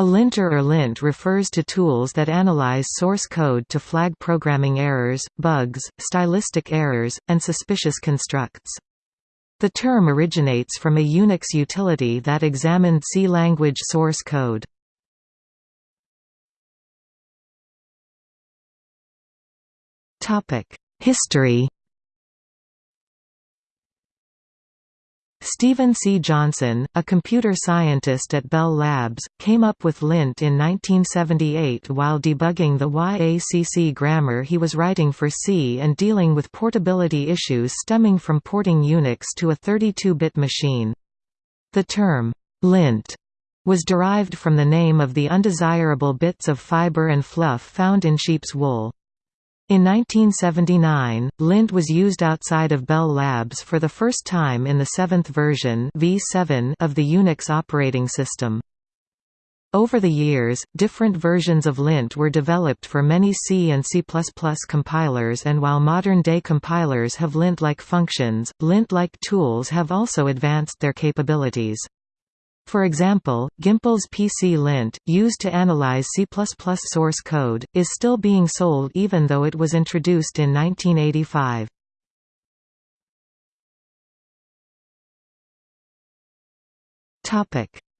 A linter or lint refers to tools that analyze source code to flag programming errors, bugs, stylistic errors, and suspicious constructs. The term originates from a Unix utility that examined C language source code. History Stephen C. Johnson, a computer scientist at Bell Labs, came up with lint in 1978 while debugging the YACC grammar he was writing for C and dealing with portability issues stemming from porting Unix to a 32-bit machine. The term, lint, was derived from the name of the undesirable bits of fiber and fluff found in sheep's wool. In 1979, lint was used outside of Bell Labs for the first time in the seventh version v7 of the Unix operating system. Over the years, different versions of lint were developed for many C and C++ compilers and while modern-day compilers have lint-like functions, lint-like tools have also advanced their capabilities. For example, Gimpel's PC Lint, used to analyze C++ source code, is still being sold even though it was introduced in 1985.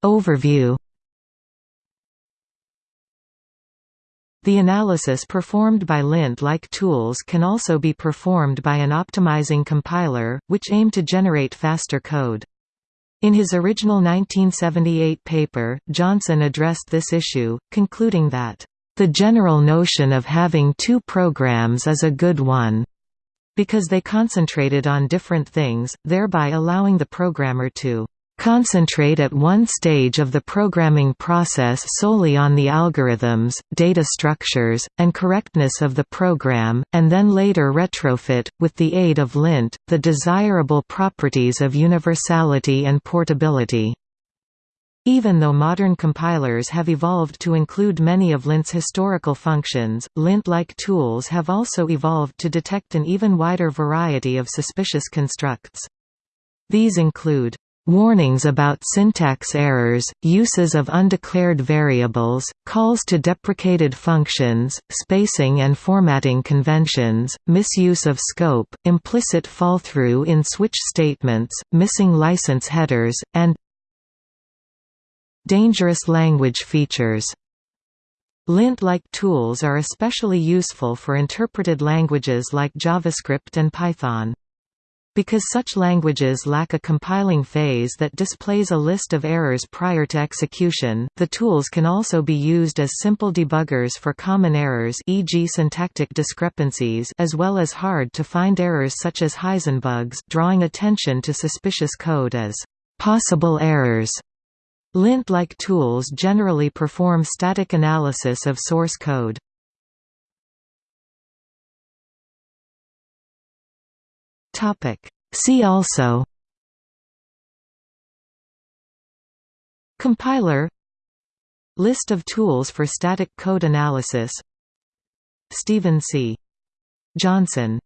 Overview The analysis performed by lint-like tools can also be performed by an optimizing compiler, which aim to generate faster code. In his original 1978 paper, Johnson addressed this issue, concluding that, "...the general notion of having two programs is a good one," because they concentrated on different things, thereby allowing the programmer to concentrate at one stage of the programming process solely on the algorithms, data structures, and correctness of the program, and then later retrofit, with the aid of lint, the desirable properties of universality and portability. Even though modern compilers have evolved to include many of lint's historical functions, lint-like tools have also evolved to detect an even wider variety of suspicious constructs. These include Warnings about syntax errors, uses of undeclared variables, calls to deprecated functions, spacing and formatting conventions, misuse of scope, implicit fallthrough in switch statements, missing license headers, and dangerous language features. Lint-like tools are especially useful for interpreted languages like JavaScript and Python. Because such languages lack a compiling phase that displays a list of errors prior to execution, the tools can also be used as simple debuggers for common errors e.g. syntactic discrepancies as well as hard-to-find errors such as Heisenbugs drawing attention to suspicious code as possible errors. Lint-like tools generally perform static analysis of source code. See also Compiler List of tools for static code analysis Stephen C. Johnson